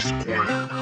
Square.